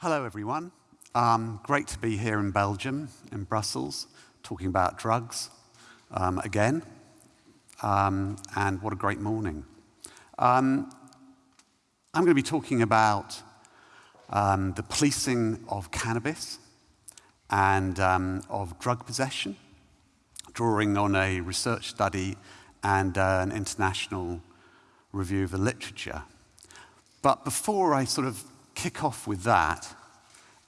Hello, everyone. Um, great to be here in Belgium, in Brussels, talking about drugs um, again. Um, and what a great morning. Um, I'm going to be talking about um, the policing of cannabis and um, of drug possession, drawing on a research study and uh, an international review of the literature. But before I sort of kick off with that,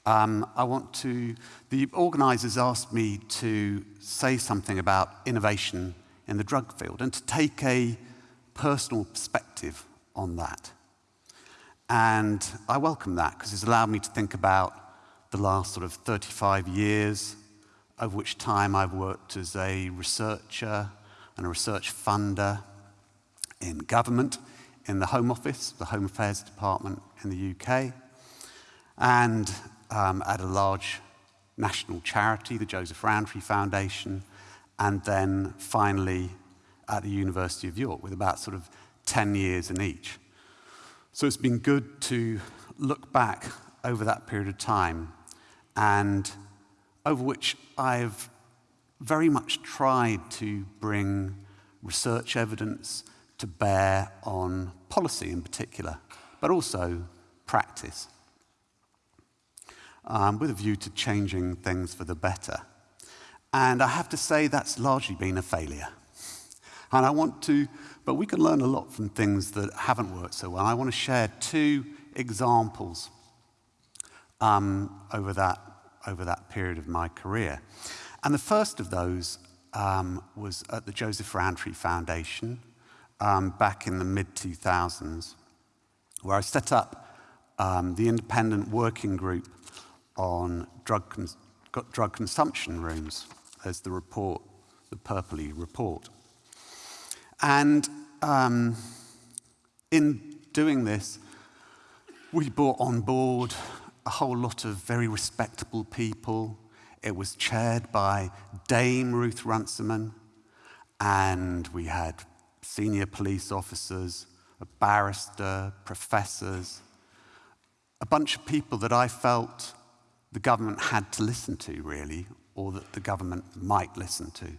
um, I want to, the organizers asked me to say something about innovation in the drug field and to take a personal perspective on that. And I welcome that because it's allowed me to think about the last sort of 35 years, of which time I've worked as a researcher and a research funder in government, in the Home Office, the Home Affairs Department in the UK, and um, at a large national charity, the Joseph Rowntree Foundation, and then finally at the University of York with about sort of 10 years in each. So it's been good to look back over that period of time and over which I've very much tried to bring research evidence to bear on policy in particular, but also practice, um, with a view to changing things for the better. And I have to say that's largely been a failure. And I want to, but we can learn a lot from things that haven't worked so well. I want to share two examples um, over, that, over that period of my career. And the first of those um, was at the Joseph Rowntree Foundation um, back in the mid 2000s, where I set up um, the independent working group on drug, cons drug consumption rooms as the report, the Purpley report. And um, in doing this, we brought on board a whole lot of very respectable people. It was chaired by Dame Ruth Runciman, and we had senior police officers, a barrister, professors, a bunch of people that I felt the government had to listen to, really, or that the government might listen to.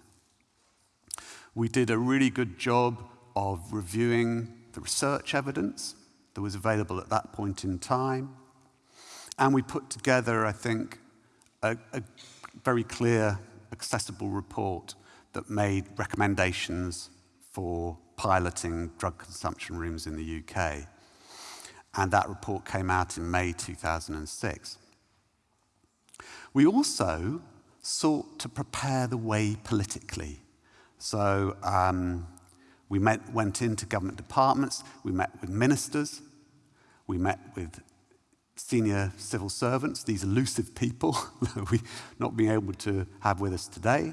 We did a really good job of reviewing the research evidence that was available at that point in time. And we put together, I think, a, a very clear, accessible report that made recommendations for piloting drug consumption rooms in the UK. And that report came out in May 2006. We also sought to prepare the way politically. So um, we met, went into government departments, we met with ministers, we met with senior civil servants, these elusive people that we not being able to have with us today.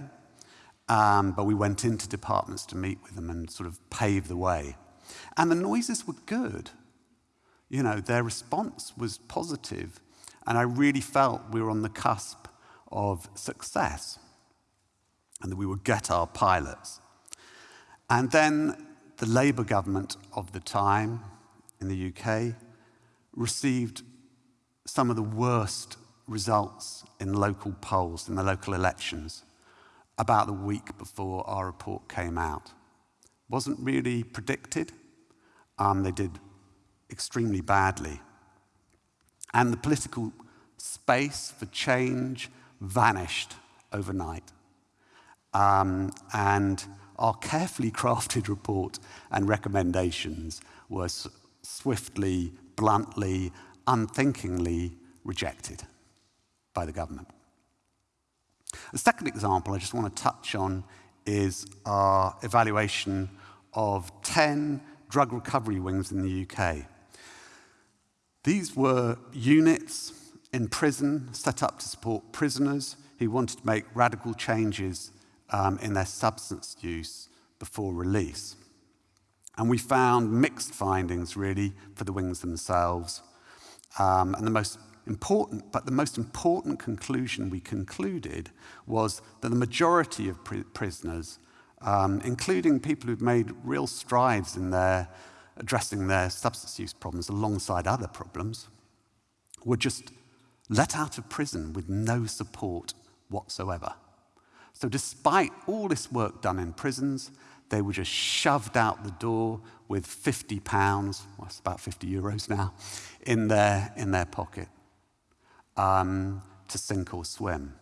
Um, but we went into departments to meet with them and sort of pave the way. And the noises were good. You know, their response was positive, and I really felt we were on the cusp of success and that we would get our pilots. And then the Labour government of the time in the UK received some of the worst results in local polls, in the local elections, about the week before our report came out. Wasn't really predicted. Um, they did extremely badly. And the political space for change vanished overnight. Um, and our carefully crafted report and recommendations were swiftly, bluntly, unthinkingly rejected by the government. The second example I just want to touch on is our evaluation of 10 drug recovery wings in the UK. These were units in prison set up to support prisoners who wanted to make radical changes um, in their substance use before release. And we found mixed findings, really, for the wings themselves. Um, and the most important, but the most important conclusion we concluded was that the majority of pr prisoners, um, including people who've made real strides in their addressing their substance use problems alongside other problems, were just let out of prison with no support whatsoever. So, despite all this work done in prisons, they were just shoved out the door with 50 pounds, well, that's about 50 euros now, in their, in their pocket um, to sink or swim.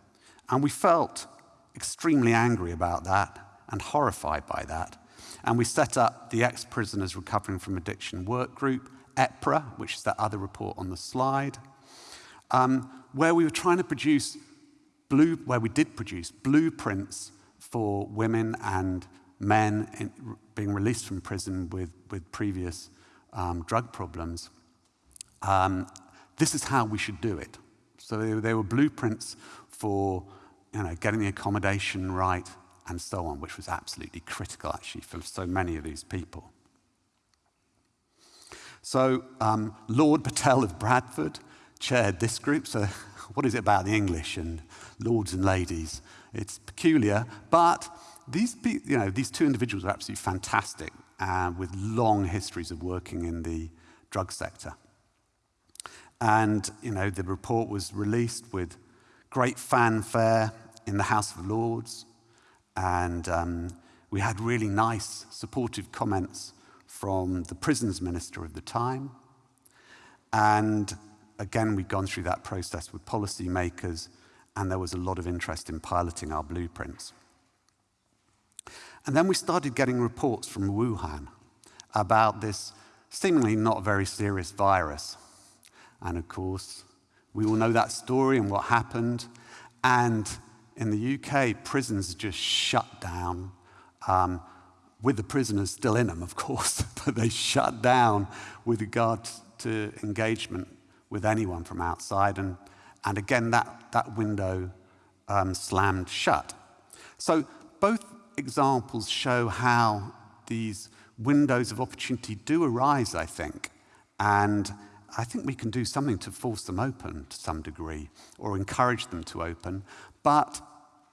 And we felt extremely angry about that and horrified by that. And we set up the Ex Prisoners Recovering from Addiction Work Group, EPRA, which is that other report on the slide, um, where we were trying to produce, blue, where we did produce blueprints for women and men in, being released from prison with, with previous um, drug problems. Um, this is how we should do it. So they, they were blueprints for you know, getting the accommodation right and so on, which was absolutely critical actually for so many of these people. So um, Lord Patel of Bradford chaired this group. So what is it about the English and lords and ladies? It's peculiar, but these, you know, these two individuals are absolutely fantastic uh, with long histories of working in the drug sector. And you know, the report was released with great fanfare in the House of Lords, and um, we had really nice, supportive comments from the prisons minister of the time. And again, we'd gone through that process with policymakers, and there was a lot of interest in piloting our blueprints. And then we started getting reports from Wuhan about this seemingly not very serious virus. And of course, we all know that story and what happened. And in the UK, prisons just shut down, um, with the prisoners still in them, of course, but they shut down with regard to engagement with anyone from outside. And, and again, that, that window um, slammed shut. So both examples show how these windows of opportunity do arise, I think. And I think we can do something to force them open to some degree or encourage them to open. But,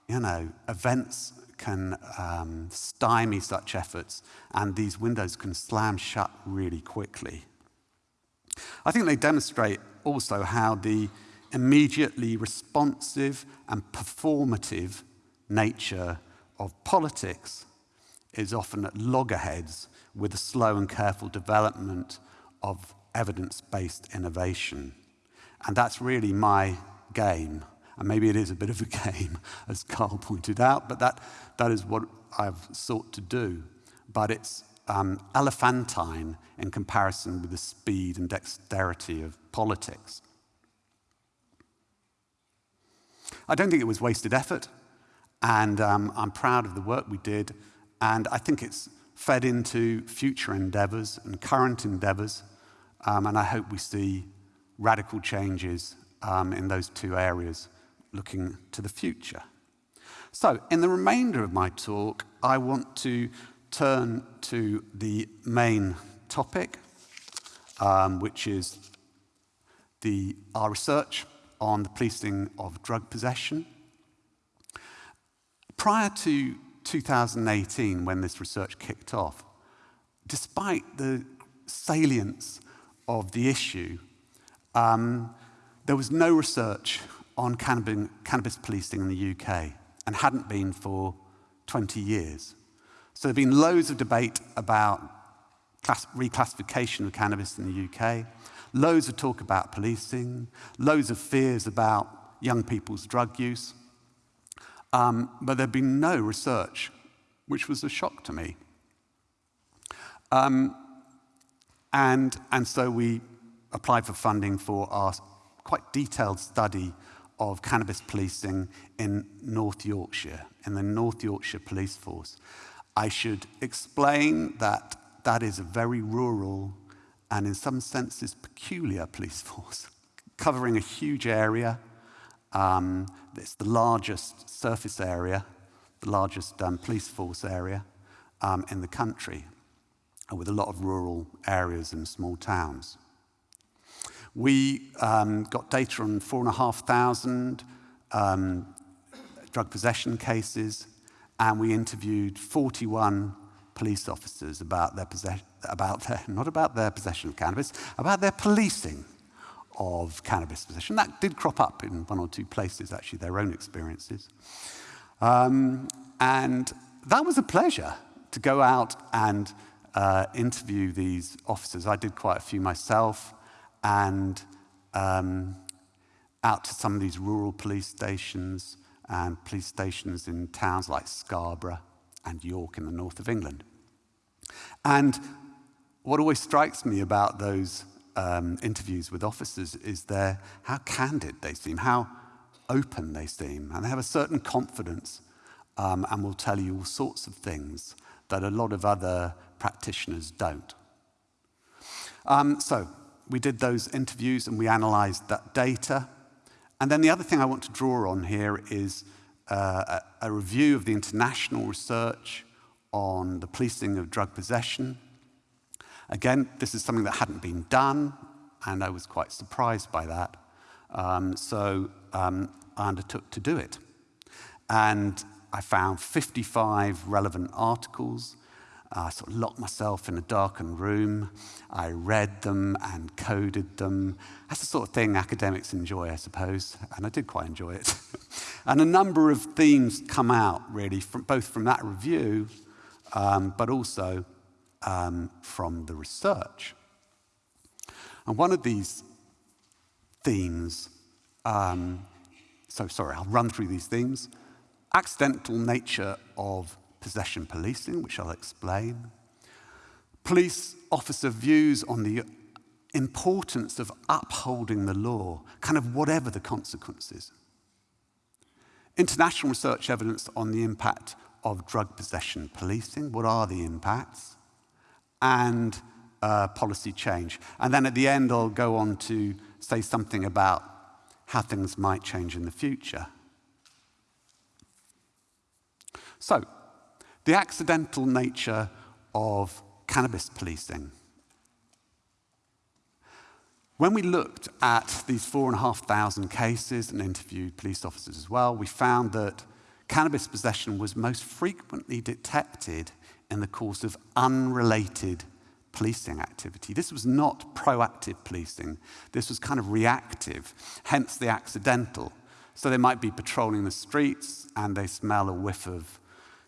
you know, events can um, stymie such efforts and these windows can slam shut really quickly. I think they demonstrate also how the immediately responsive and performative nature of politics is often at loggerheads with the slow and careful development of evidence based innovation. And that's really my game. And maybe it is a bit of a game, as Carl pointed out, but that, that is what I've sought to do. But it's um, elephantine in comparison with the speed and dexterity of politics. I don't think it was wasted effort. And um, I'm proud of the work we did. And I think it's fed into future endeavors and current endeavors. Um, and I hope we see radical changes um, in those two areas looking to the future. So, in the remainder of my talk, I want to turn to the main topic, um, which is the, our research on the policing of drug possession. Prior to 2018, when this research kicked off, despite the salience of the issue, um, there was no research on cannabis, cannabis policing in the UK and hadn't been for 20 years. So there have been loads of debate about class, reclassification of cannabis in the UK, loads of talk about policing, loads of fears about young people's drug use. Um, but there'd been no research, which was a shock to me. Um, and, and so we applied for funding for our quite detailed study of cannabis policing in North Yorkshire, in the North Yorkshire Police Force. I should explain that that is a very rural and, in some senses, peculiar police force, covering a huge area, um, it's the largest surface area, the largest um, police force area um, in the country, with a lot of rural areas and small towns. We um, got data on 4,500 um, drug possession cases, and we interviewed 41 police officers about their possession, about their, not about their possession of cannabis, about their policing of cannabis possession. That did crop up in one or two places, actually, their own experiences. Um, and that was a pleasure to go out and uh, interview these officers. I did quite a few myself, and um, out to some of these rural police stations and police stations in towns like Scarborough and York in the north of England. And what always strikes me about those um, interviews with officers is their, how candid they seem, how open they seem, and they have a certain confidence um, and will tell you all sorts of things that a lot of other practitioners don't. Um, so we did those interviews and we analysed that data. And then the other thing I want to draw on here is uh, a, a review of the international research on the policing of drug possession. Again, this is something that hadn't been done, and I was quite surprised by that. Um, so um, I undertook to do it. And I found 55 relevant articles I sort of locked myself in a darkened room. I read them and coded them. That's the sort of thing academics enjoy, I suppose, and I did quite enjoy it. and a number of themes come out, really, from, both from that review, um, but also um, from the research. And one of these themes, um, so sorry, I'll run through these themes. Accidental nature of possession policing, which I'll explain. Police officer views on the importance of upholding the law, kind of whatever the consequences. International research evidence on the impact of drug possession policing. What are the impacts? And uh, policy change. And then at the end, I'll go on to say something about how things might change in the future. So, the accidental nature of cannabis policing. When we looked at these 4,500 cases and interviewed police officers as well, we found that cannabis possession was most frequently detected in the course of unrelated policing activity. This was not proactive policing. This was kind of reactive, hence the accidental. So they might be patrolling the streets and they smell a whiff of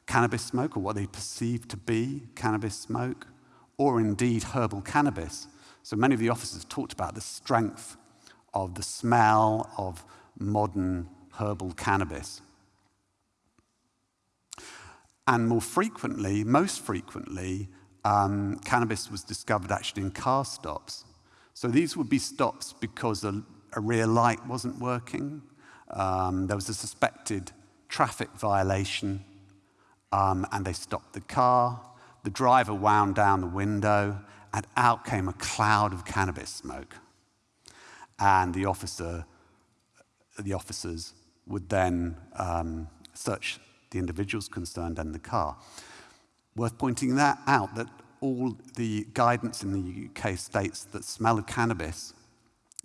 cannabis smoke, or what they perceive to be cannabis smoke, or indeed herbal cannabis. So many of the officers talked about the strength of the smell of modern herbal cannabis. And more frequently, most frequently, um, cannabis was discovered actually in car stops. So these would be stops because a, a rear light wasn't working, um, there was a suspected traffic violation, um, and they stopped the car. The driver wound down the window, and out came a cloud of cannabis smoke. And the officer, the officers would then um, search the individuals concerned and the car. Worth pointing that out that all the guidance in the UK states that smell of cannabis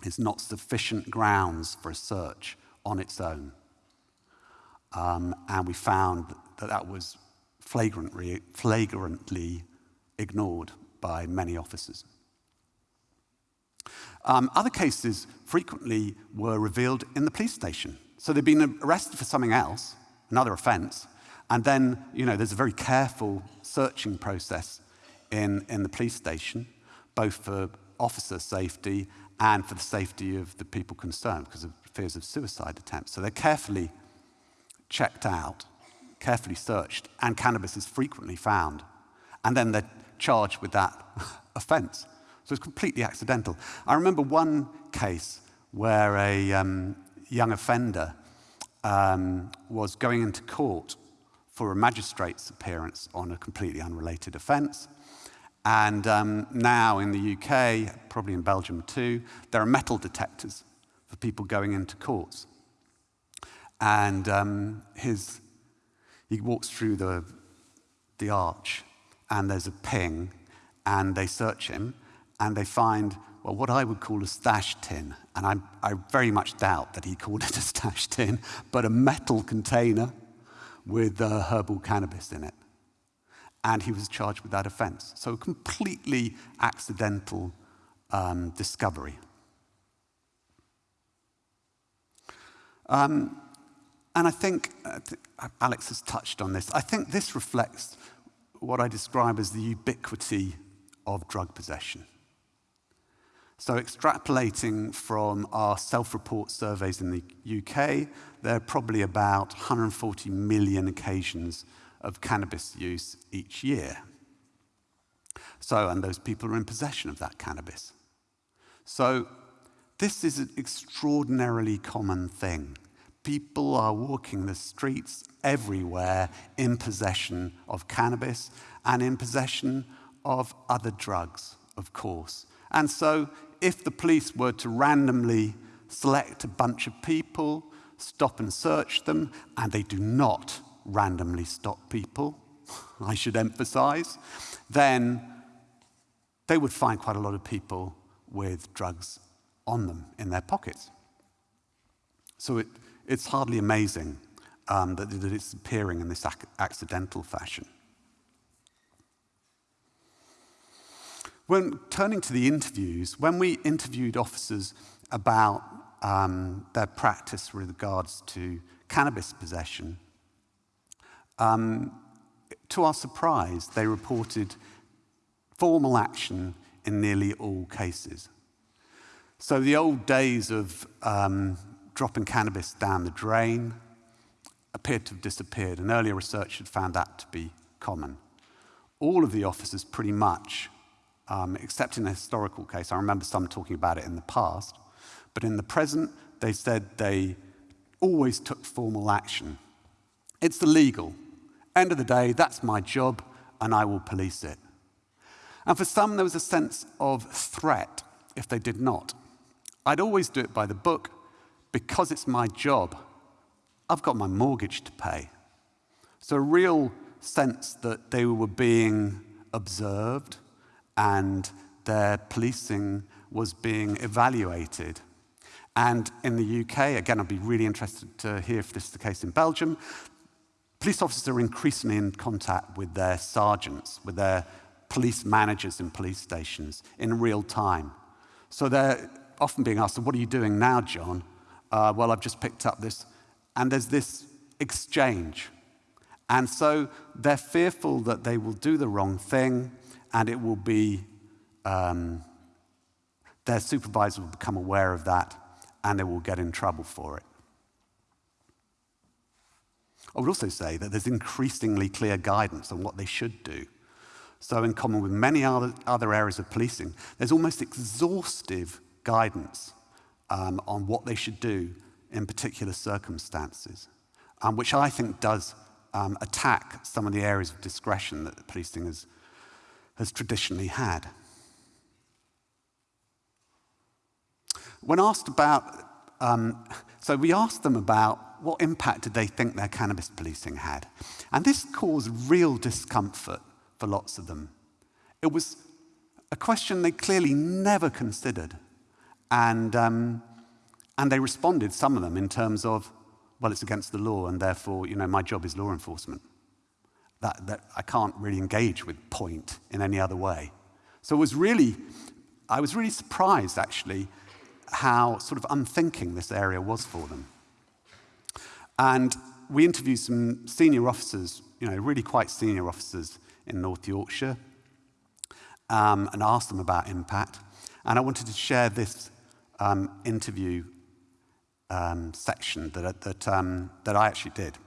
is not sufficient grounds for a search on its own. Um, and we found that that was flagrantly, flagrantly ignored by many officers. Um, other cases frequently were revealed in the police station. So they'd been arrested for something else, another offense, and then, you know, there's a very careful searching process in, in the police station, both for officer safety and for the safety of the people concerned because of fears of suicide attempts. So they're carefully checked out carefully searched, and cannabis is frequently found. And then they're charged with that offense. So it's completely accidental. I remember one case where a um, young offender um, was going into court for a magistrate's appearance on a completely unrelated offence. And um, now in the UK, probably in Belgium too, there are metal detectors for people going into courts. And um, his he walks through the, the arch, and there's a ping, and they search him, and they find, well, what I would call a stash tin. And I, I very much doubt that he called it a stash tin, but a metal container with uh, herbal cannabis in it. And he was charged with that offense. So, completely accidental um, discovery. Um, and I think, uh, Alex has touched on this, I think this reflects what I describe as the ubiquity of drug possession. So, extrapolating from our self report surveys in the UK, there are probably about 140 million occasions of cannabis use each year. So, and those people are in possession of that cannabis. So, this is an extraordinarily common thing. People are walking the streets everywhere in possession of cannabis and in possession of other drugs, of course. And so, if the police were to randomly select a bunch of people, stop and search them, and they do not randomly stop people, I should emphasize, then they would find quite a lot of people with drugs on them in their pockets. So it, it's hardly amazing um, that, that, it's appearing in this ac accidental fashion. When turning to the interviews, when we interviewed officers about um, their practice with regards to cannabis possession, um, to our surprise, they reported formal action in nearly all cases. So the old days of um, dropping cannabis down the drain appeared to have disappeared, and earlier research had found that to be common. All of the officers, pretty much, um, except in a historical case, I remember some talking about it in the past, but in the present, they said they always took formal action. It's the legal. End of the day, that's my job, and I will police it. And for some, there was a sense of threat if they did not. I'd always do it by the book because it's my job. I've got my mortgage to pay. So, a real sense that they were being observed and their policing was being evaluated. And in the UK, again, I'd be really interested to hear if this is the case in Belgium, police officers are increasingly in contact with their sergeants, with their police managers in police stations in real time. So they're often being asked, What are you doing now, John? Uh, well, I've just picked up this. And there's this exchange. And so they're fearful that they will do the wrong thing and it will be, um, their supervisor will become aware of that and they will get in trouble for it. I would also say that there's increasingly clear guidance on what they should do. So, in common with many other, other areas of policing, there's almost exhaustive guidance um, on what they should do in particular circumstances, um, which I think does um, attack some of the areas of discretion that policing has, has traditionally had. When asked about, um, so we asked them about what impact did they think their cannabis policing had. And this caused real discomfort for lots of them. It was a question they clearly never considered. And, um, and they responded, some of them, in terms of, well, it's against the law, and therefore, you know, my job is law enforcement. That, that I can't really engage with point in any other way. So it was really, I was really surprised, actually, how sort of unthinking this area was for them. And we interviewed some senior officers, you know, really quite senior officers in North Yorkshire um, and asked them about impact. And I wanted to share this um, interview um, section that, that, um, that I actually did.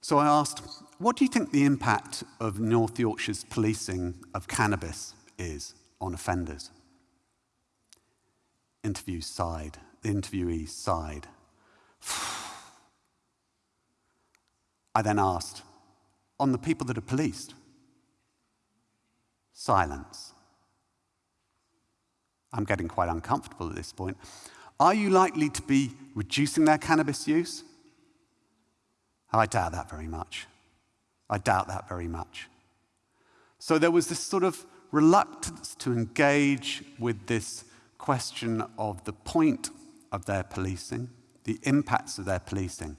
So I asked, what do you think the impact of North Yorkshire's policing of cannabis is on offenders? Interview sighed. The interviewee sighed. I then asked, on the people that are policed? Silence. I'm getting quite uncomfortable at this point. Are you likely to be reducing their cannabis use? I doubt that very much. I doubt that very much. So there was this sort of reluctance to engage with this question of the point of their policing, the impacts of their policing.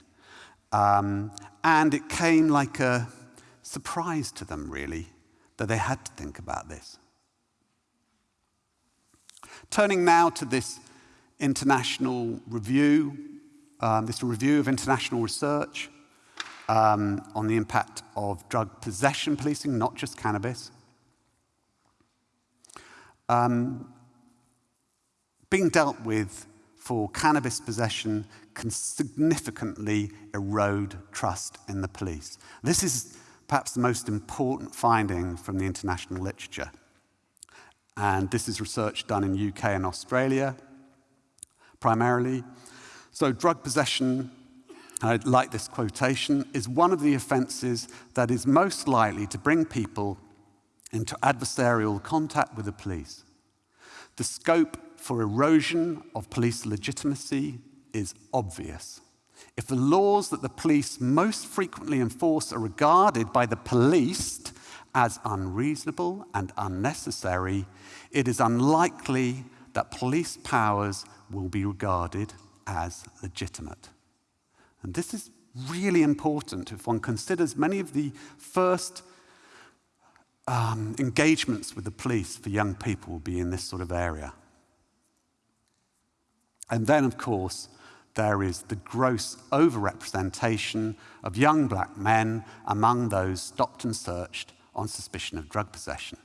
Um, and it came like a, surprise to them, really, that they had to think about this. Turning now to this international review, um, this review of international research um, on the impact of drug possession policing, not just cannabis. Um, being dealt with for cannabis possession can significantly erode trust in the police. This is perhaps the most important finding from the international literature. And this is research done in UK and Australia, primarily. So drug possession, I like this quotation, is one of the offences that is most likely to bring people into adversarial contact with the police. The scope for erosion of police legitimacy is obvious. If the laws that the police most frequently enforce are regarded by the policed as unreasonable and unnecessary, it is unlikely that police powers will be regarded as legitimate. And this is really important if one considers many of the first um, engagements with the police for young people will be in this sort of area. And then, of course, there is the gross overrepresentation of young black men among those stopped and searched on suspicion of drug possession.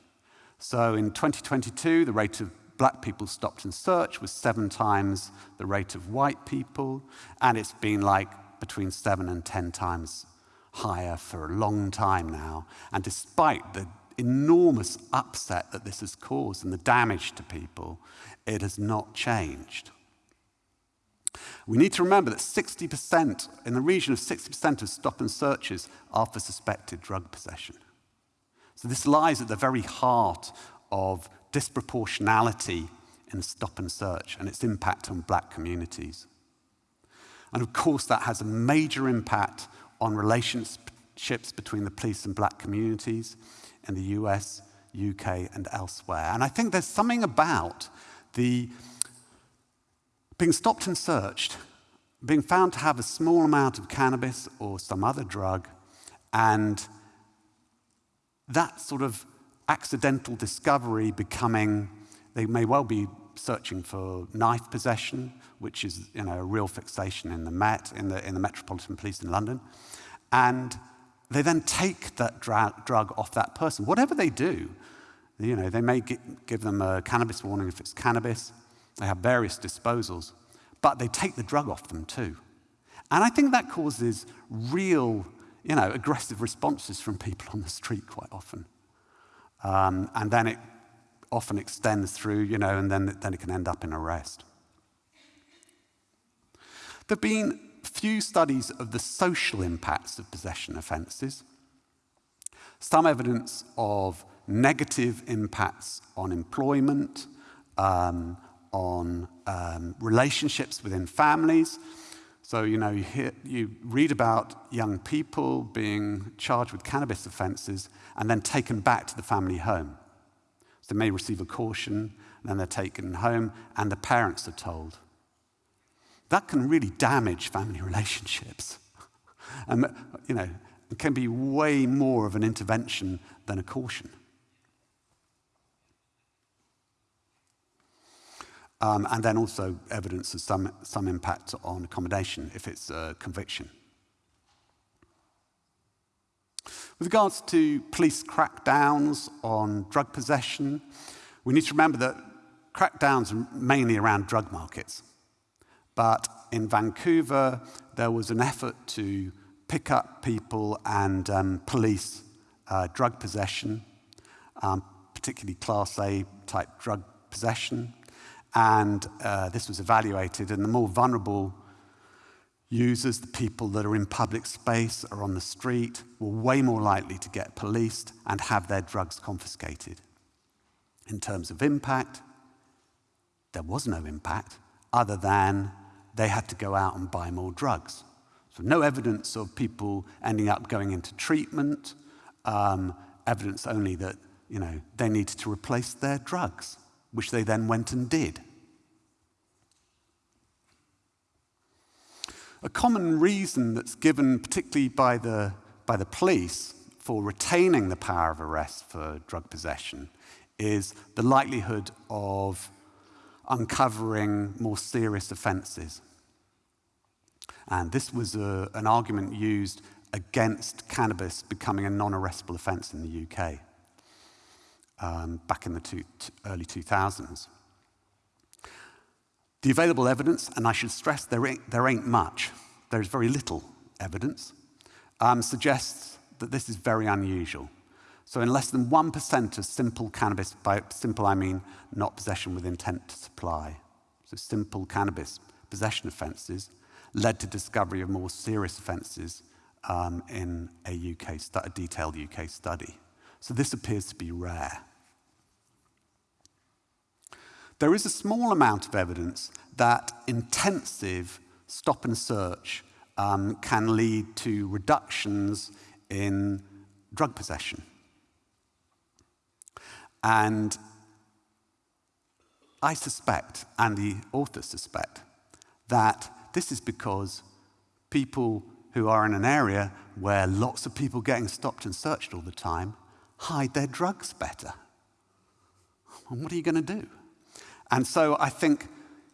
So in 2022, the rate of black people stopped and searched was seven times the rate of white people, and it's been like between seven and 10 times higher for a long time now. And despite the enormous upset that this has caused and the damage to people, it has not changed. We need to remember that 60%, in the region of 60% of stop and searches, are for suspected drug possession. So this lies at the very heart of disproportionality in stop and search and its impact on black communities. And of course, that has a major impact on relationships between the police and black communities in the US, UK, and elsewhere. And I think there's something about the being stopped and searched, being found to have a small amount of cannabis or some other drug, and that sort of accidental discovery becoming, they may well be searching for knife possession, which is you know, a real fixation in the Met, in the, in the Metropolitan Police in London. And they then take that dra drug off that person. Whatever they do, you know, they may give them a cannabis warning if it's cannabis. They have various disposals, but they take the drug off them too. And I think that causes real, you know, aggressive responses from people on the street quite often. Um, and then it often extends through, you know, and then, then it can end up in arrest. There have been few studies of the social impacts of possession offences, some evidence of negative impacts on employment, um, on um, relationships within families. So, you know, you, hear, you read about young people being charged with cannabis offences and then taken back to the family home. So they may receive a caution, and then they're taken home, and the parents are told. That can really damage family relationships. and, you know, it can be way more of an intervention than a caution. Um, and then also evidence of some, some impact on accommodation if it's a conviction. With regards to police crackdowns on drug possession, we need to remember that crackdowns are mainly around drug markets. But in Vancouver, there was an effort to pick up people and um, police uh, drug possession, um, particularly Class A type drug possession. And uh, this was evaluated, and the more vulnerable users, the people that are in public space or on the street, were way more likely to get policed and have their drugs confiscated. In terms of impact, there was no impact other than they had to go out and buy more drugs. So, no evidence of people ending up going into treatment, um, evidence only that you know, they needed to replace their drugs which they then went and did. A common reason that's given, particularly by the, by the police, for retaining the power of arrest for drug possession is the likelihood of uncovering more serious offences. And this was a, an argument used against cannabis becoming a non arrestable offence in the UK um, back in the two, early 2000s. The available evidence, and I should stress there ain't, there ain't much, there's very little evidence, um, suggests that this is very unusual. So, in less than 1% of simple cannabis, by simple I mean not possession with intent to supply, so simple cannabis possession offences led to discovery of more serious offences um, in a, UK a detailed UK study. So, this appears to be rare. There is a small amount of evidence that intensive stop and search um, can lead to reductions in drug possession. And I suspect, and the authors suspect, that this is because people who are in an area where lots of people getting stopped and searched all the time hide their drugs better. And what are you going to do? And so I think,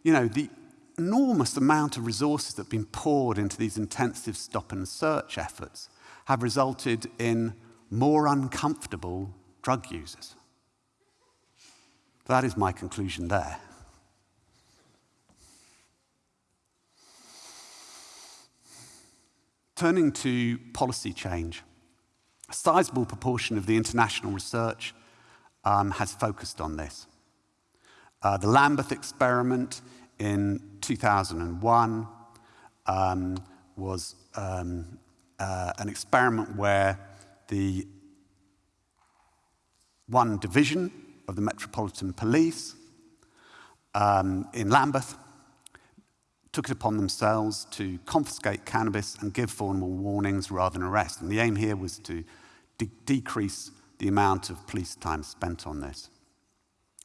you know, the enormous amount of resources that have been poured into these intensive stop and search efforts have resulted in more uncomfortable drug users. That is my conclusion there. Turning to policy change, a sizable proportion of the international research um, has focused on this. Uh, the Lambeth experiment in 2001 um, was um, uh, an experiment where the one division of the Metropolitan Police um, in Lambeth took it upon themselves to confiscate cannabis and give formal warnings rather than arrest. And the aim here was to de decrease the amount of police time spent on this.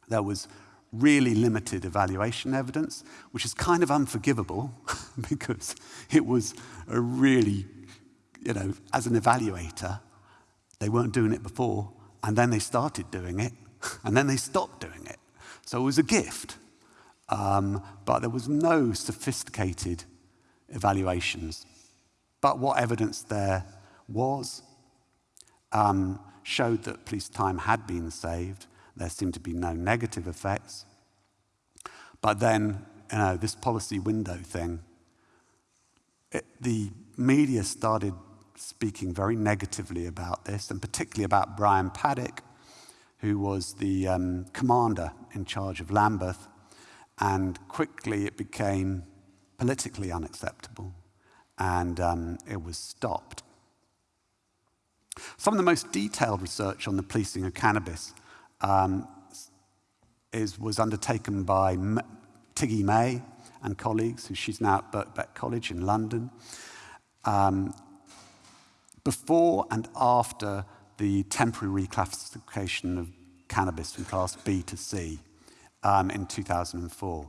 There was really limited evaluation evidence, which is kind of unforgivable because it was a really, you know, as an evaluator, they weren't doing it before, and then they started doing it, and then they stopped doing it. So it was a gift. Um, but there was no sophisticated evaluations. But what evidence there was um, showed that police time had been saved there seemed to be no negative effects. But then, you know, this policy window thing, it, the media started speaking very negatively about this, and particularly about Brian Paddick, who was the um, commander in charge of Lambeth, and quickly it became politically unacceptable, and um, it was stopped. Some of the most detailed research on the policing of cannabis um, is, was undertaken by M Tiggey May and colleagues, who she's now at Birkbeck College in London, um, before and after the temporary reclassification of cannabis from Class B to C um, in 2004.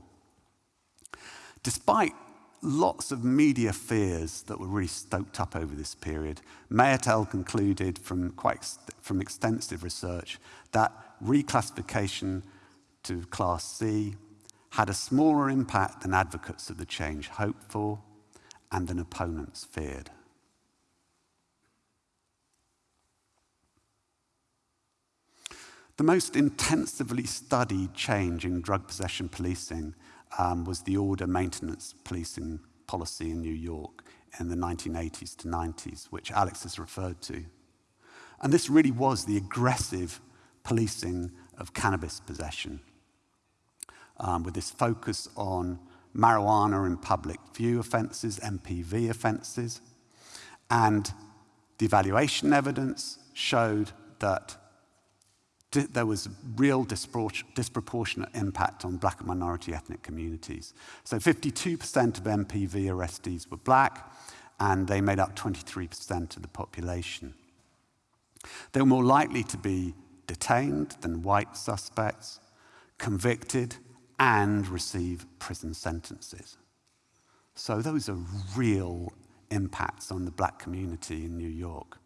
Despite lots of media fears that were really stoked up over this period, May et al. concluded from, quite from extensive research that reclassification to Class C had a smaller impact than advocates of the change hoped for and than opponents feared. The most intensively studied change in drug possession policing um, was the order maintenance policing policy in New York in the 1980s to 90s, which Alex has referred to. And this really was the aggressive policing of cannabis possession, um, with this focus on marijuana in public view offences, MPV offences. And the evaluation evidence showed that there was real disproportionate impact on black and minority ethnic communities. So 52% of MPV arrestees were black, and they made up 23% of the population. They were more likely to be detained than white suspects, convicted, and receive prison sentences. So those are real impacts on the black community in New York.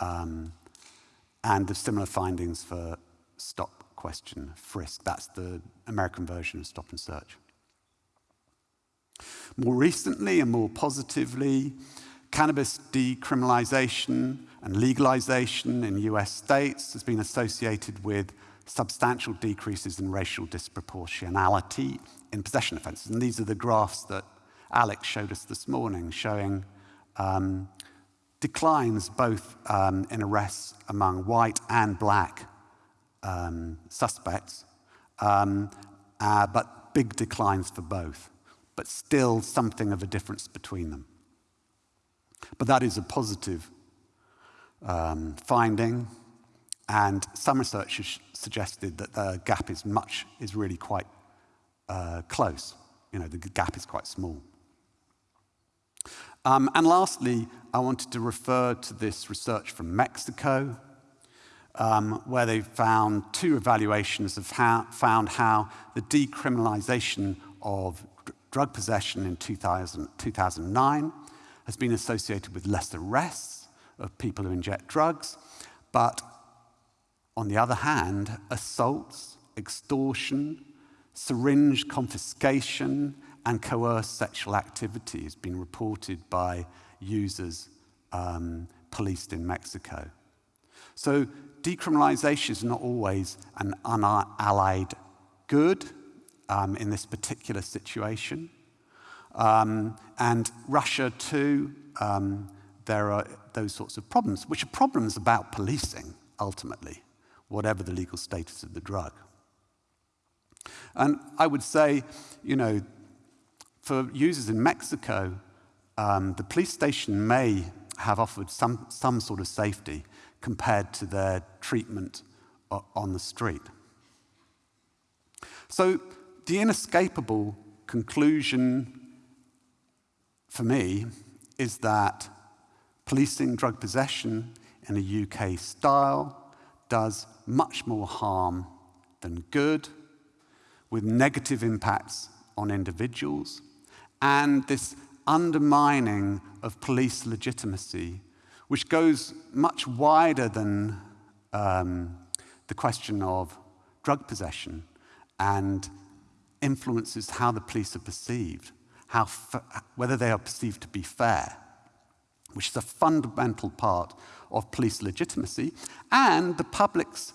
Um, and the similar findings for stop question, frisk. That's the American version of stop and search. More recently and more positively, cannabis decriminalization and legalization in US states has been associated with substantial decreases in racial disproportionality in possession offences. And these are the graphs that Alex showed us this morning, showing um, declines both um, in arrests among white and black um, suspects, um, uh, but big declines for both, but still something of a difference between them. But that is a positive um, finding, and some researchers suggested that the gap is much, is really quite uh, close. You know, the gap is quite small. Um, and lastly, I wanted to refer to this research from Mexico, um, where they found two evaluations of how, found how the decriminalization of drug possession in 2000, 2009 has been associated with less arrests of people who inject drugs, but on the other hand, assaults, extortion, syringe confiscation, and coerced sexual activity has been reported by users um, policed in Mexico. So decriminalization is not always an unallied good um, in this particular situation. Um, and Russia, too, um, there are those sorts of problems, which are problems about policing, ultimately, whatever the legal status of the drug. And I would say, you know, for users in Mexico, um, the police station may have offered some, some sort of safety compared to their treatment on the street. So the inescapable conclusion for me is that policing drug possession in a UK style does much more harm than good, with negative impacts on individuals and this undermining of police legitimacy, which goes much wider than um, the question of drug possession and influences how the police are perceived, how whether they are perceived to be fair, which is a fundamental part of police legitimacy, and the public's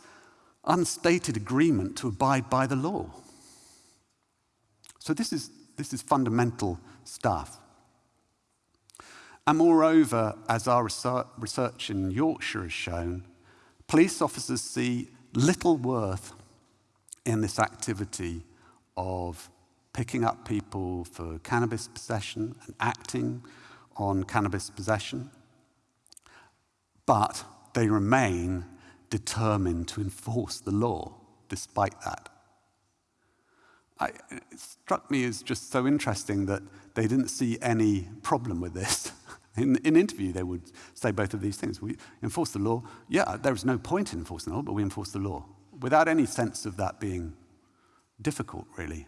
unstated agreement to abide by the law. So this is this is fundamental stuff. And moreover, as our research in Yorkshire has shown, police officers see little worth in this activity of picking up people for cannabis possession and acting on cannabis possession, but they remain determined to enforce the law despite that. I, it struck me as just so interesting that they didn't see any problem with this. In, in interview, they would say both of these things. We enforce the law. Yeah, there is no point in enforcing the law, but we enforce the law without any sense of that being difficult, really.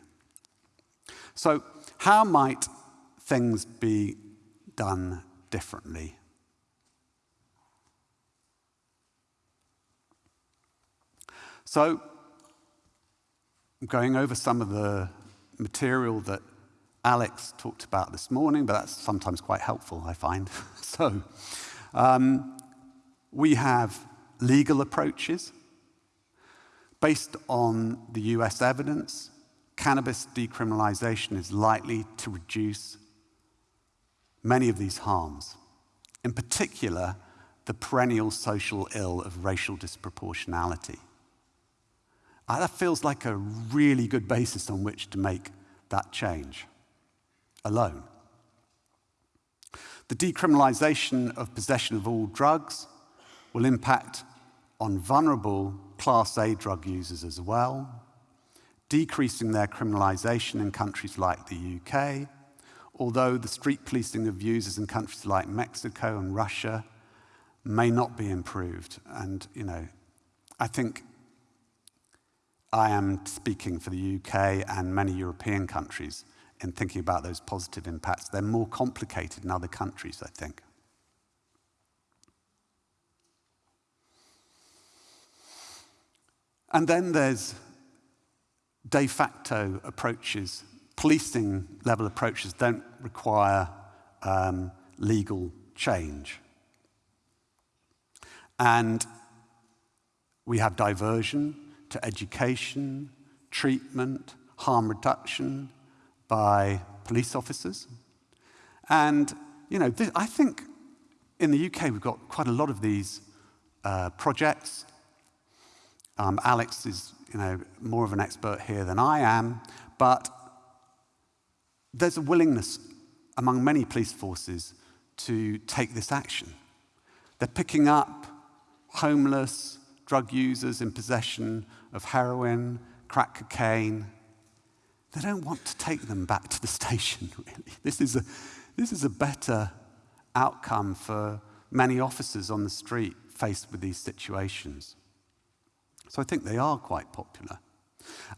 So, how might things be done differently? So, going over some of the material that Alex talked about this morning, but that's sometimes quite helpful, I find. so, um, we have legal approaches. Based on the US evidence, cannabis decriminalization is likely to reduce many of these harms. In particular, the perennial social ill of racial disproportionality. Uh, that feels like a really good basis on which to make that change alone. The decriminalization of possession of all drugs will impact on vulnerable Class A drug users as well, decreasing their criminalization in countries like the UK, although the street policing of users in countries like Mexico and Russia may not be improved. And, you know, I think I am speaking for the UK and many European countries in thinking about those positive impacts. They're more complicated in other countries, I think. And then there's de facto approaches. Policing level approaches don't require um, legal change. And we have diversion to education, treatment, harm reduction by police officers. And, you know, I think in the UK we've got quite a lot of these uh, projects. Um, Alex is, you know, more of an expert here than I am, but there's a willingness among many police forces to take this action. They're picking up homeless, drug users in possession of heroin, crack cocaine. They don't want to take them back to the station, really. This is a, this is a better outcome for many officers on the street faced with these situations. So I think they are quite popular.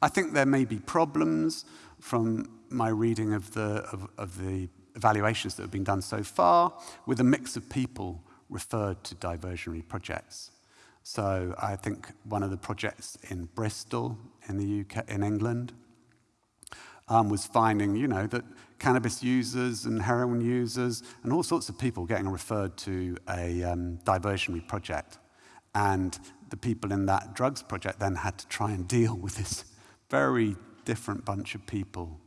I think there may be problems from my reading of the, of, of the evaluations that have been done so far with a mix of people referred to diversionary projects. So I think one of the projects in Bristol in the UK, in England, um, was finding, you know, that cannabis users and heroin users and all sorts of people getting referred to a um, diversionary project. And the people in that drugs project then had to try and deal with this very different bunch of people,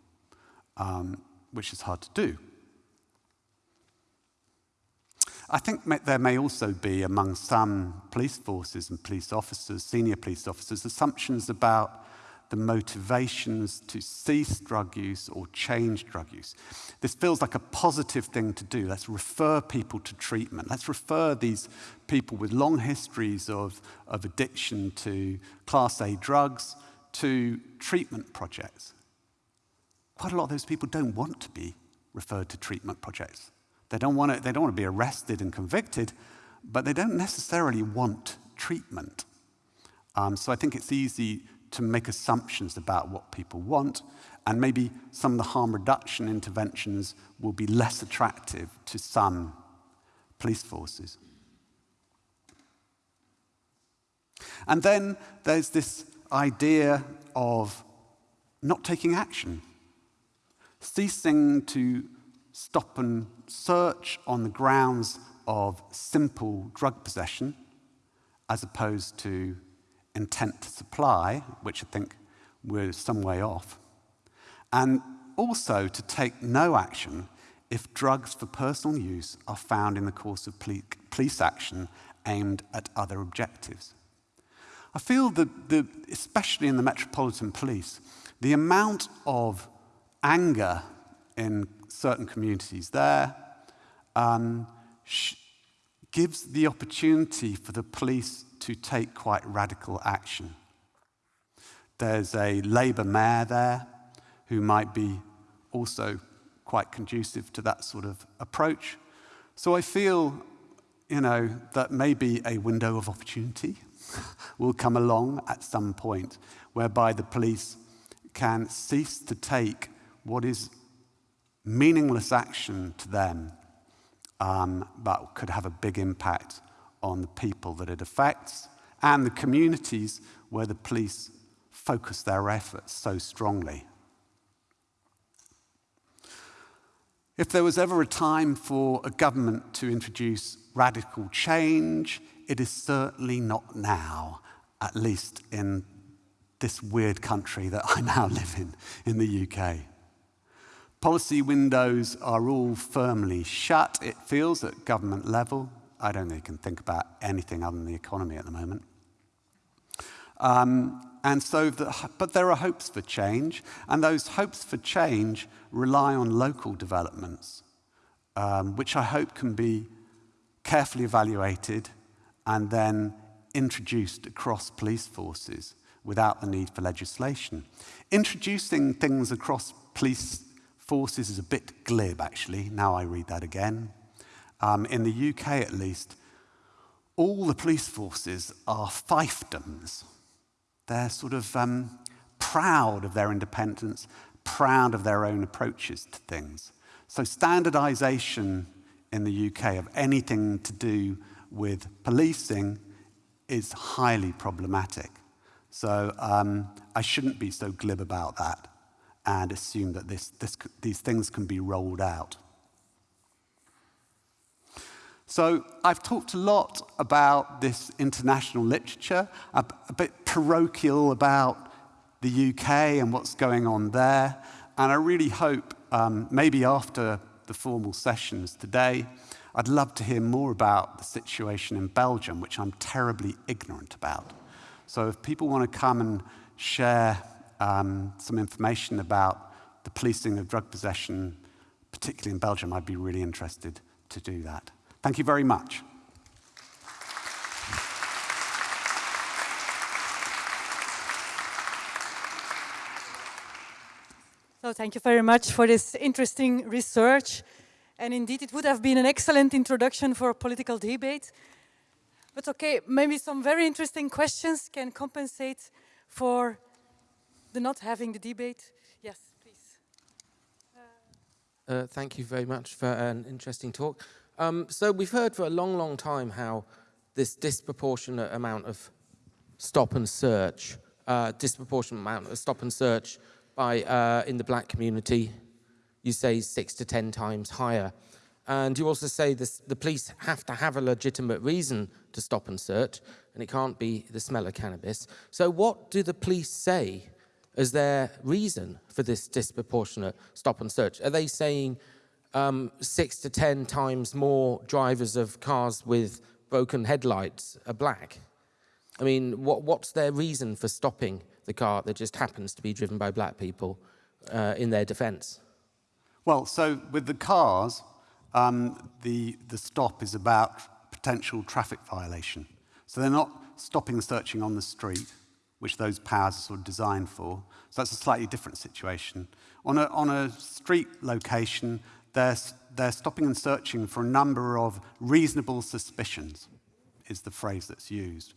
um, which is hard to do. I think there may also be among some police forces and police officers, senior police officers, assumptions about the motivations to cease drug use or change drug use. This feels like a positive thing to do. Let's refer people to treatment. Let's refer these people with long histories of, of addiction to Class A drugs to treatment projects. Quite a lot of those people don't want to be referred to treatment projects. They don't want to, they don't want to be arrested and convicted, but they don't necessarily want treatment. Um, so I think it's easy to make assumptions about what people want, and maybe some of the harm reduction interventions will be less attractive to some police forces. And then there's this idea of not taking action, ceasing to stop and search on the grounds of simple drug possession as opposed to intent to supply, which I think we're some way off, and also to take no action if drugs for personal use are found in the course of police action aimed at other objectives. I feel that, the, especially in the Metropolitan Police, the amount of anger in certain communities there um, gives the opportunity for the police to take quite radical action. There's a Labour mayor there who might be also quite conducive to that sort of approach. So I feel, you know, that maybe a window of opportunity will come along at some point whereby the police can cease to take what is meaningless action to them, um, but could have a big impact on the people that it affects and the communities where the police focus their efforts so strongly. If there was ever a time for a government to introduce radical change, it is certainly not now, at least in this weird country that I now live in, in the UK. Policy windows are all firmly shut, it feels, at government level. I don't think can think about anything other than the economy at the moment. Um, and so, the, but there are hopes for change, and those hopes for change rely on local developments, um, which I hope can be carefully evaluated and then introduced across police forces without the need for legislation. Introducing things across police forces is a bit glib, actually. Now I read that again um, in the UK at least, all the police forces are fiefdoms. They're sort of um, proud of their independence, proud of their own approaches to things. So, standardization in the UK of anything to do with policing is highly problematic. So um, I shouldn't be so glib about that and assume that this, this, these things can be rolled out. So I've talked a lot about this international literature, a, a bit parochial about the UK and what's going on there. And I really hope um, maybe after the formal sessions today, I'd love to hear more about the situation in Belgium, which I'm terribly ignorant about. So if people want to come and share um, some information about the policing of drug possession, particularly in Belgium, I'd be really interested to do that. Thank you very much. So thank you very much for this interesting research. And indeed, it would have been an excellent introduction for a political debate. But okay, maybe some very interesting questions can compensate for the not having the debate. Yes, please. Uh, thank you very much for an interesting talk. Um, so we've heard for a long, long time how this disproportionate amount of stop and search, uh, disproportionate amount of stop and search by uh, in the black community, you say six to 10 times higher. And you also say this, the police have to have a legitimate reason to stop and search, and it can't be the smell of cannabis. So what do the police say as their reason for this disproportionate stop and search? Are they saying um, six to 10 times more drivers of cars with broken headlights are black? I mean, what, what's their reason for stopping the car that just happens to be driven by black people uh, in their defense? Well, so with the cars, um, the, the stop is about potential traffic violation. So they're not stopping searching on the street, which those powers are sort of designed for. So that's a slightly different situation. On a, on a street location, they're, they're stopping and searching for a number of reasonable suspicions, is the phrase that's used.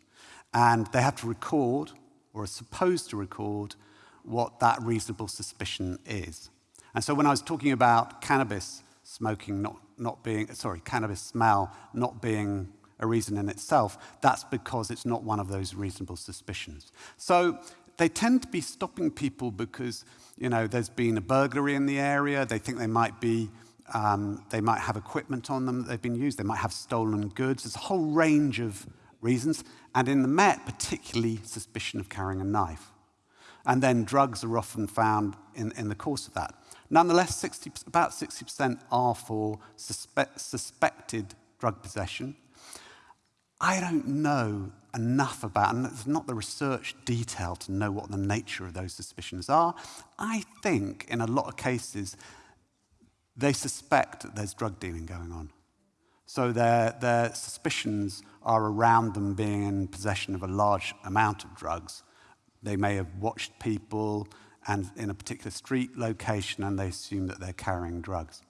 And they have to record or are supposed to record what that reasonable suspicion is. And so when I was talking about cannabis smoking not, not being, sorry, cannabis smell not being a reason in itself, that's because it's not one of those reasonable suspicions. So they tend to be stopping people because, you know, there's been a burglary in the area, they think they might be, um, they might have equipment on them that they've been used, they might have stolen goods. There's a whole range of reasons, and in the Met, particularly suspicion of carrying a knife. And then drugs are often found in, in the course of that. Nonetheless, 60, about 60% are for suspe suspected drug possession. I don't know enough about, and it's not the research detail to know what the nature of those suspicions are. I think in a lot of cases, they suspect that there's drug dealing going on. So their, their suspicions are around them being in possession of a large amount of drugs. They may have watched people and in a particular street location and they assume that they're carrying drugs.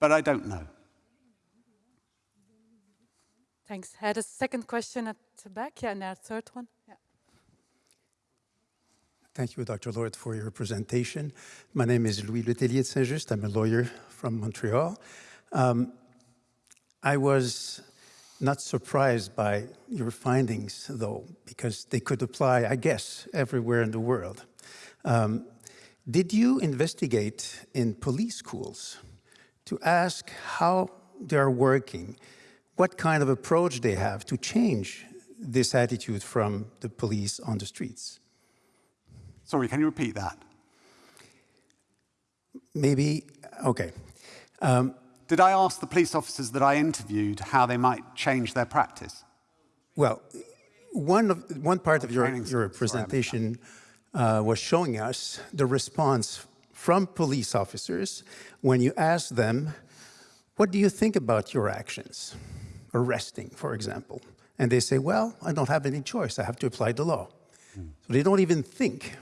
But I don't know. Thanks. I had a second question at the back, yeah, and a third one. Thank you, Dr. Lord, for your presentation. My name is Louis Letellier de Saint-Just. I'm a lawyer from Montreal. Um, I was not surprised by your findings, though, because they could apply, I guess, everywhere in the world. Um, did you investigate in police schools to ask how they're working, what kind of approach they have to change this attitude from the police on the streets? Sorry, can you repeat that? Maybe, okay. Um, did I ask the police officers that I interviewed how they might change their practice? Well, one, of, one part of your, your presentation uh, was showing us the response from police officers when you ask them, what do you think about your actions? Arresting, for example. And they say, well, I don't have any choice. I have to apply the law. Mm. So they don't even think.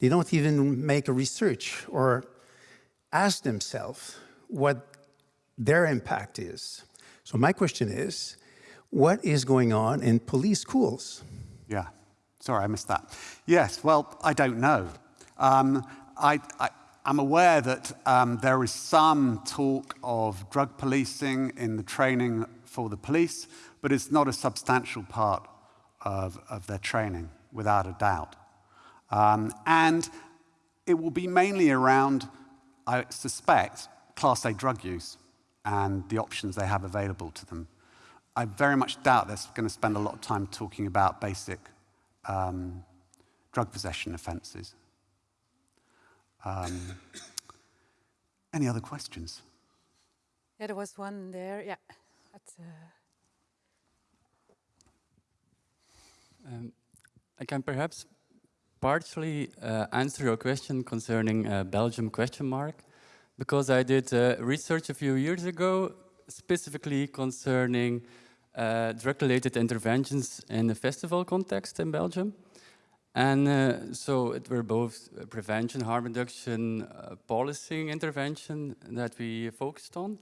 They don't even make a research or ask themselves what their impact is. So my question is, what is going on in police schools? Yeah, sorry, I missed that. Yes, well, I don't know. Um, I, I, am aware that um, there is some talk of drug policing in the training for the police, but it's not a substantial part of, of their training. without a doubt. Um, and it will be mainly around, I suspect, Class A drug use and the options they have available to them. I very much doubt they're going to spend a lot of time talking about basic um, drug possession offences. Um, any other questions? Yeah, there was one there. Yeah. At, uh... um, I can perhaps partially uh, answer your question concerning uh, Belgium question mark, because I did uh, research a few years ago specifically concerning uh, drug-related interventions in the festival context in Belgium. And uh, so it were both prevention, harm reduction, policing intervention that we focused on.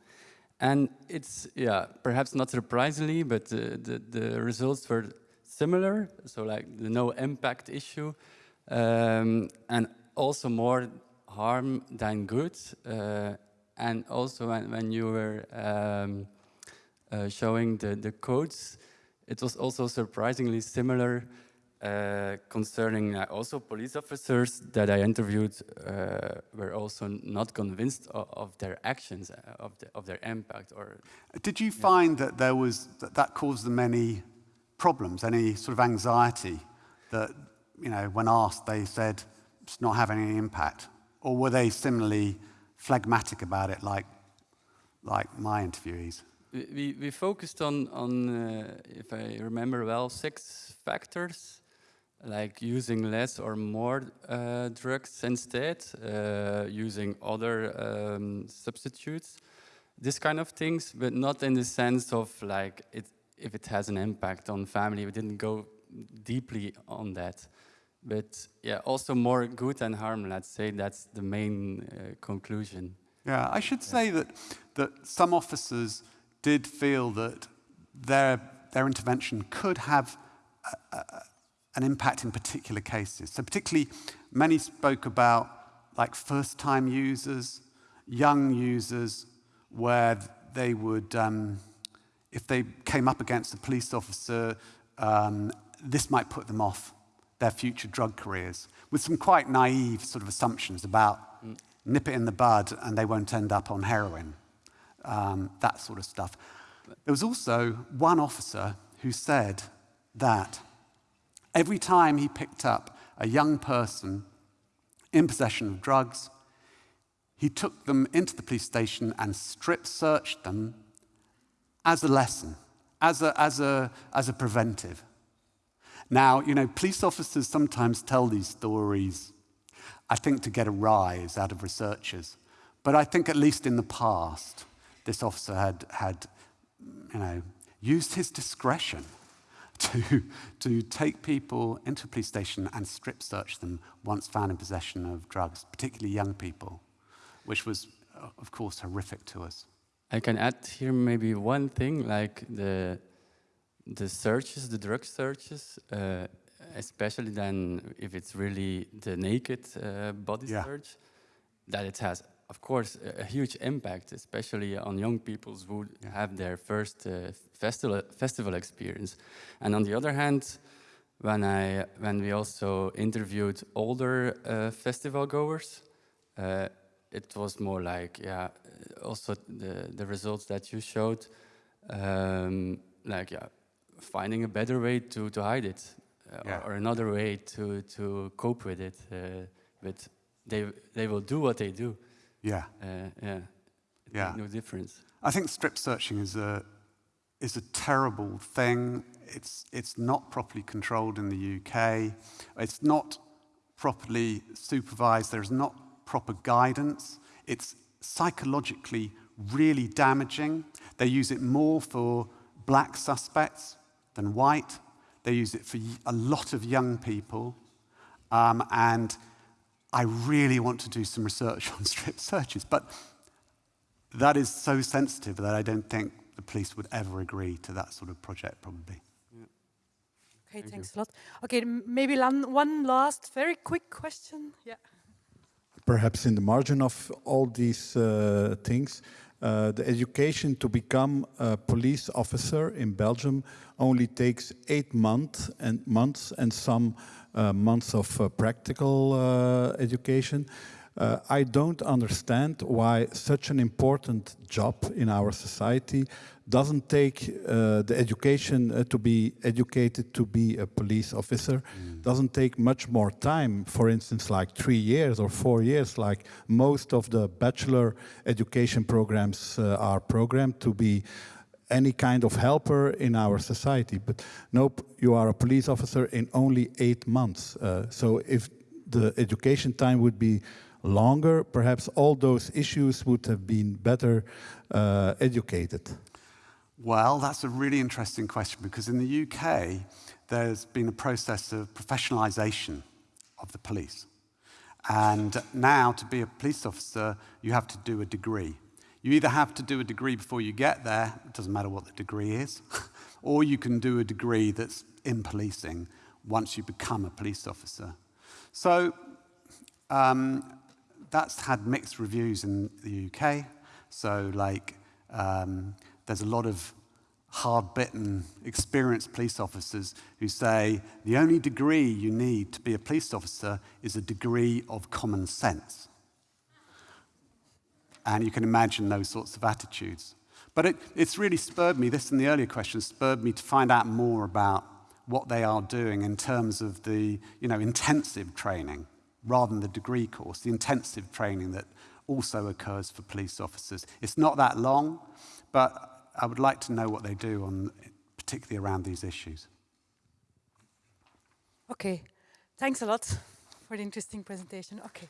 And it's, yeah, perhaps not surprisingly, but the, the results were similar. So like the no impact issue um, and also more harm than good. Uh, and also when, when you were um, uh, showing the, the codes, it was also surprisingly similar uh, concerning uh, also police officers that I interviewed uh, were also not convinced of, of their actions, uh, of, the, of their impact. Or Did you find that there was, that, that caused them any problems, any sort of anxiety that, you know, when asked, they said it's not having any impact? Or were they similarly phlegmatic about it like, like my interviewees? We, we focused on, on uh, if I remember well, six factors like using less or more uh, drugs instead, uh, using other um, substitutes, this kind of things, but not in the sense of like it, if it has an impact on family. We didn't go deeply on that. But yeah, also more good than harm, let's say that's the main uh, conclusion. Yeah, I should say that, that some officers did feel that their, their intervention could have a, a, an impact in particular cases. So particularly, many spoke about like first-time users, young users, where they would, um, if they came up against a police officer, um, this might put them off their future drug careers, with some quite naive sort of assumptions about mm. nip it in the bud and they won't end up on heroin, um, that sort of stuff. There was also one officer who said that Every time he picked up a young person in possession of drugs, he took them into the police station and strip searched them as a lesson, as a, as a, as a preventive. Now, you know, police officers sometimes tell these stories, I think, to get a rise out of researchers. But I think, at least in the past, this officer had, had you know, used his discretion to, to take people into a police station and strip search them once found in possession of drugs, particularly young people, which was, of course, horrific to us. I can add here maybe one thing, like the, the searches, the drug searches, uh, especially then if it's really the naked uh, body yeah. search, that it has of course, a, a, huge impact, especially on young people who yeah. have their first uh, festival, festival experience. And on the other hand, when, I, when we also interviewed older uh, festival goers, uh, it was more like, yeah, also the, the results that you showed, um, like, yeah, finding a better way to, to hide it, uh, yeah. or, or, another way to, to cope with it. Uh, but they, they will do what they do. Yeah. Uh, yeah. yeah. No difference. I think strip searching is a is a terrible thing. It's it's not properly controlled in the UK. It's not properly supervised. There's not proper guidance. It's psychologically really damaging. They use it more for black suspects than white. They use it for a lot of young people. Um, and I really want to do some research on strip searches, but that is so sensitive that I don't think the police would ever agree to that sort of project, probably. Yeah. Okay, Thank thanks you. a lot. Okay, maybe one last very quick question. Yeah. Perhaps in the margin of all these uh, things, uh, the education to become a police officer in Belgium only takes eight months and months and some uh, months of uh, practical uh, education. Uh, I don't understand why such an important job in our society doesn't take uh, the education uh, to be educated to be a police officer, mm. doesn't take much more time, for instance, like three years or four years, like most of the bachelor education programs uh, are programmed to be any kind of helper in our society. But nope, you are a police officer in only eight months. Uh, so if the education time would be longer, perhaps all those issues would have been better uh, educated. Well, that's a really interesting question because in the UK, there's been a process of professionalisation of the police. And now, to be a police officer, you have to do a degree. You either have to do a degree before you get there, it doesn't matter what the degree is, or you can do a degree that's in policing once you become a police officer. So um, that's had mixed reviews in the UK. So, like, um, there's a lot of hard bitten, experienced police officers who say the only degree you need to be a police officer is a degree of common sense. And you can imagine those sorts of attitudes. But it, it's really spurred me, this and the earlier question, spurred me to find out more about what they are doing in terms of the you know, intensive training rather than the degree course, the intensive training that also occurs for police officers. It's not that long, but I would like to know what they do, on, particularly around these issues. Okay, thanks a lot for the interesting presentation. Okay.